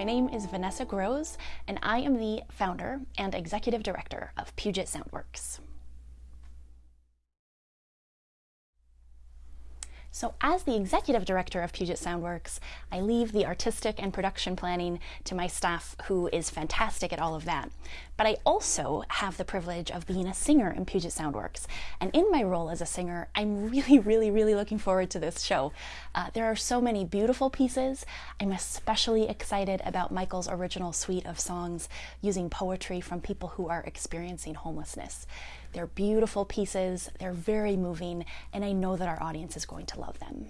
my name is Vanessa Grosz, and I am the founder and executive director of Puget Soundworks. So as the executive director of Puget Soundworks, I leave the artistic and production planning to my staff who is fantastic at all of that. But I also have the privilege of being a singer in Puget Soundworks. And in my role as a singer, I'm really, really, really looking forward to this show. Uh, there are so many beautiful pieces. I'm especially excited about Michael's original suite of songs using poetry from people who are experiencing homelessness. They're beautiful pieces, they're very moving, and I know that our audience is going to love them.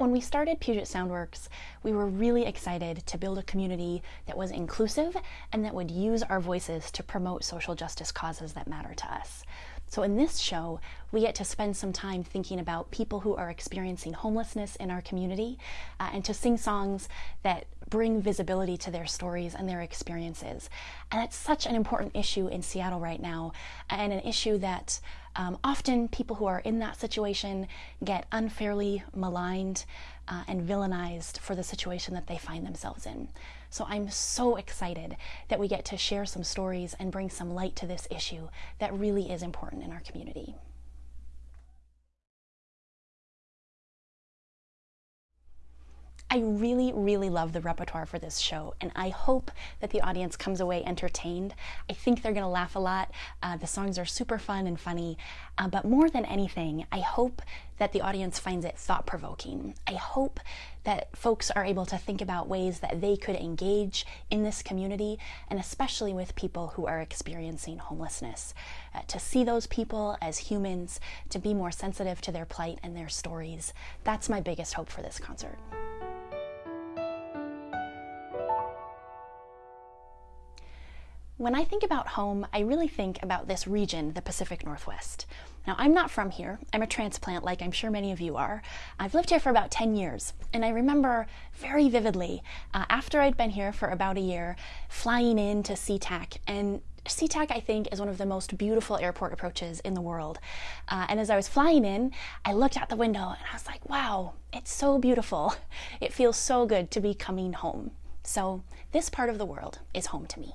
When we started Puget Soundworks, we were really excited to build a community that was inclusive and that would use our voices to promote social justice causes that matter to us. So in this show, we get to spend some time thinking about people who are experiencing homelessness in our community uh, and to sing songs that bring visibility to their stories and their experiences. And it's such an important issue in Seattle right now and an issue that um, often people who are in that situation get unfairly maligned uh, and villainized for the situation that they find themselves in. So I'm so excited that we get to share some stories and bring some light to this issue that really is important in our community. I really, really love the repertoire for this show, and I hope that the audience comes away entertained. I think they're going to laugh a lot. Uh, the songs are super fun and funny, uh, but more than anything, I hope that the audience finds it thought provoking. I hope that folks are able to think about ways that they could engage in this community, and especially with people who are experiencing homelessness. Uh, to see those people as humans, to be more sensitive to their plight and their stories. That's my biggest hope for this concert. When I think about home, I really think about this region, the Pacific Northwest. Now, I'm not from here. I'm a transplant, like I'm sure many of you are. I've lived here for about 10 years, and I remember very vividly, uh, after I'd been here for about a year, flying in to SeaTac, and SeaTac, I think, is one of the most beautiful airport approaches in the world. Uh, and as I was flying in, I looked out the window and I was like, wow, it's so beautiful. It feels so good to be coming home. So this part of the world is home to me.